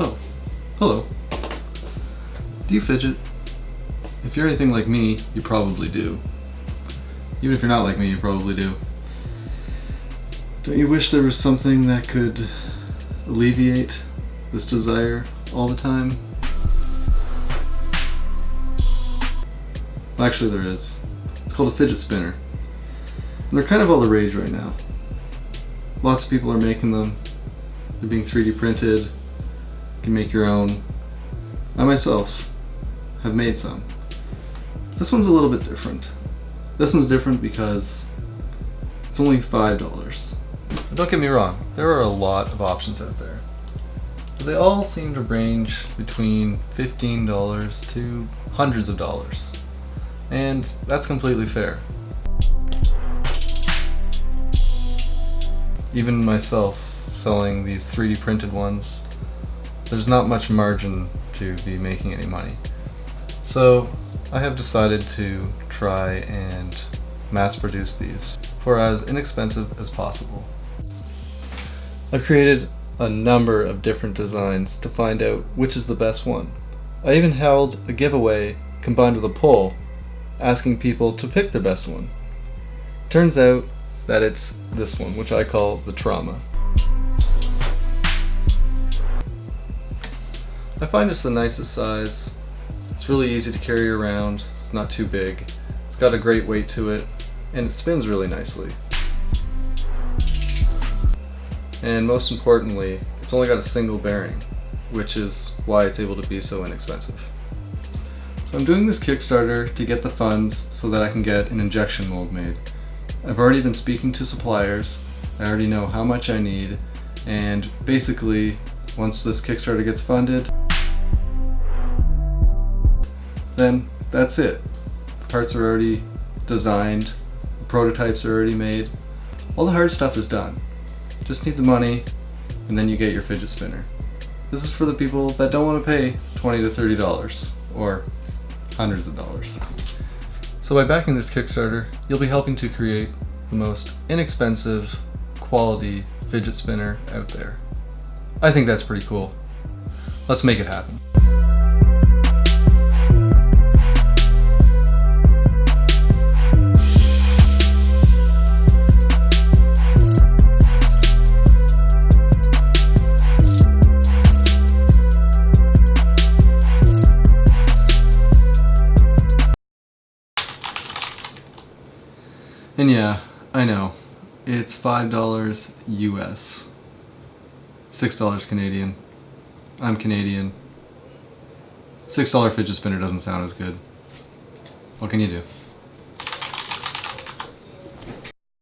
Oh, hello. Do you fidget? If you're anything like me, you probably do. Even if you're not like me, you probably do. Don't you wish there was something that could alleviate this desire all the time? Well, Actually, there is. It's called a fidget spinner. And they're kind of all the rage right now. Lots of people are making them. They're being 3D printed. Can make your own. I myself have made some. This one's a little bit different. This one's different because it's only $5. Don't get me wrong, there are a lot of options out there. But they all seem to range between $15 to hundreds of dollars. And that's completely fair. Even myself selling these 3D printed ones, there's not much margin to be making any money. So I have decided to try and mass produce these for as inexpensive as possible. I've created a number of different designs to find out which is the best one. I even held a giveaway combined with a poll asking people to pick their best one. Turns out that it's this one, which I call the trauma. I find it's the nicest size. It's really easy to carry around. It's not too big. It's got a great weight to it, and it spins really nicely. And most importantly, it's only got a single bearing, which is why it's able to be so inexpensive. So I'm doing this Kickstarter to get the funds so that I can get an injection mold made. I've already been speaking to suppliers, I already know how much I need, and basically, once this Kickstarter gets funded, then that's it. The parts are already designed, prototypes are already made, all the hard stuff is done. Just need the money, and then you get your fidget spinner. This is for the people that don't want to pay 20 to $30, or hundreds of dollars. So by backing this Kickstarter, you'll be helping to create the most inexpensive, quality fidget spinner out there. I think that's pretty cool. Let's make it happen. And yeah, I know, it's $5 US, $6 Canadian. I'm Canadian. $6 fidget spinner doesn't sound as good. What can you do?